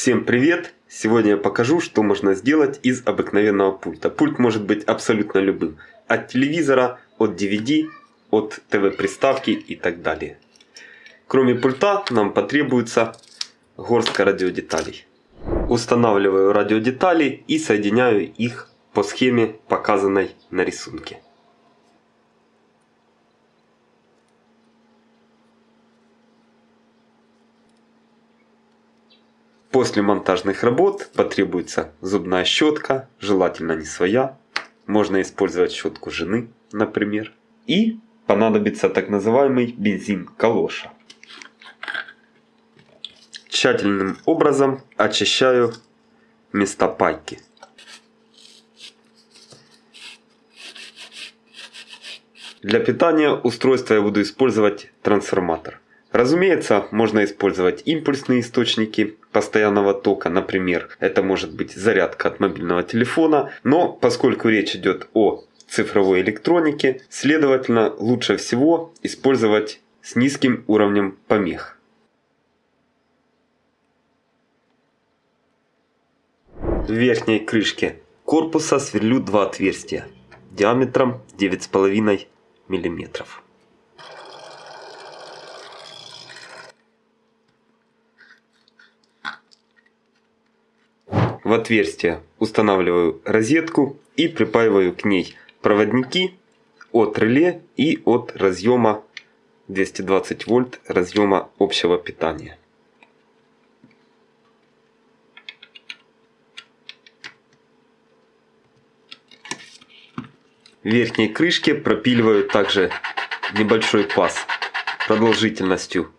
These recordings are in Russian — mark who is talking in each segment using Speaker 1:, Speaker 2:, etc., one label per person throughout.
Speaker 1: Всем привет! Сегодня я покажу, что можно сделать из обыкновенного пульта. Пульт может быть абсолютно любым. От телевизора, от DVD, от ТВ-приставки и так далее. Кроме пульта нам потребуется горстка радиодеталей. Устанавливаю радиодетали и соединяю их по схеме, показанной на рисунке. После монтажных работ потребуется зубная щетка, желательно не своя. Можно использовать щетку жены, например. И понадобится так называемый бензин калоша. Тщательным образом очищаю места пайки. Для питания устройства я буду использовать трансформатор. Разумеется, можно использовать импульсные источники постоянного тока, например, это может быть зарядка от мобильного телефона, но поскольку речь идет о цифровой электронике, следовательно, лучше всего использовать с низким уровнем помех. В верхней крышке корпуса сверлю два отверстия диаметром 9,5 мм. В отверстие устанавливаю розетку и припаиваю к ней проводники от реле и от разъема 220 вольт разъема общего питания. В верхней крышке пропиливаю также небольшой паз продолжительностью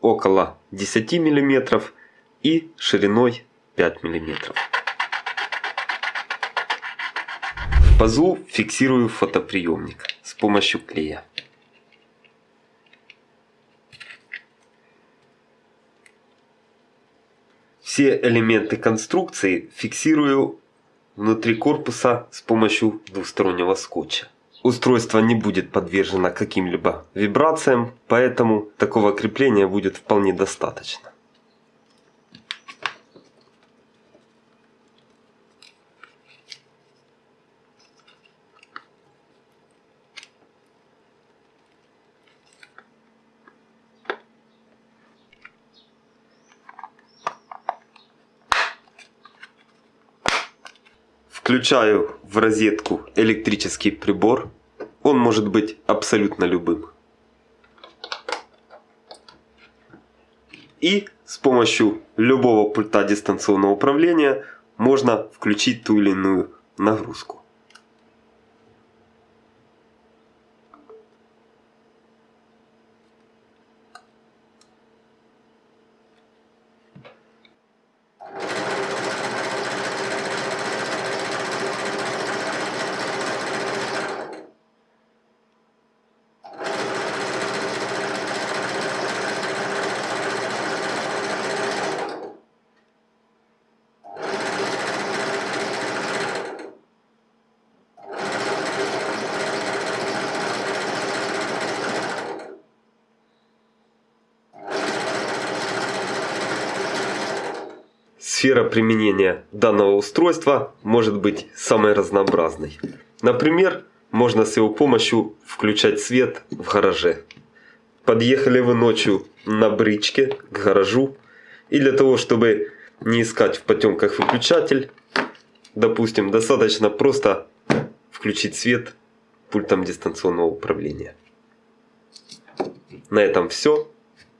Speaker 1: около 10 мм и шириной 5 мм. В пазу фиксирую фотоприемник с помощью клея. Все элементы конструкции фиксирую внутри корпуса с помощью двустороннего скотча. Устройство не будет подвержено каким-либо вибрациям, поэтому такого крепления будет вполне достаточно. Включаю в розетку электрический прибор. Он может быть абсолютно любым. И с помощью любого пульта дистанционного управления можно включить ту или иную нагрузку. Сфера применения данного устройства может быть самой разнообразной. Например, можно с его помощью включать свет в гараже. Подъехали вы ночью на бричке к гаражу и для того, чтобы не искать в потемках выключатель, допустим, достаточно просто включить свет пультом дистанционного управления. На этом все.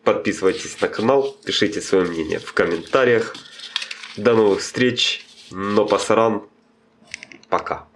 Speaker 1: Подписывайтесь на канал, пишите свое мнение в комментариях. До новых встреч. Но пасаран. Пока.